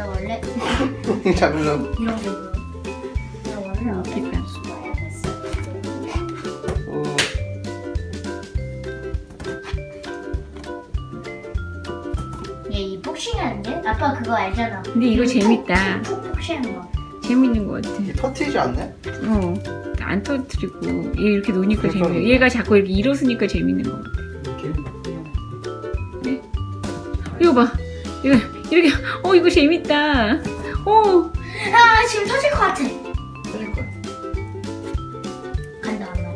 나 원래 잡으려고 이런 거. 나 원래. 어, 얘이 복싱하는데? 아빠 그거 알잖아. 근데 이거 재밌다. 복싱하는 거. 재밌는 것 같아. 터트리지 않네? 어. 안 터뜨리고 얘 이렇게 노니까 그러니까. 재밌어. 얘가 자꾸 이렇게 일어서니까 재밌는 것 같아. 이거 봐. 이거 이렇게 어 이거 재밌다. 어. 아 지금 터질 것 같아. 터질 거야 간다 안 나.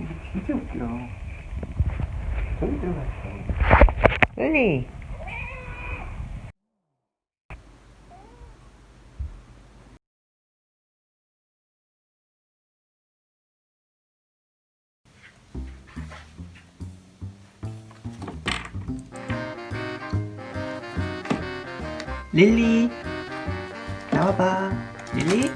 이게 진짜 웃겨 저기 들어갔어 릴리 릴리. 나와봐. 릴리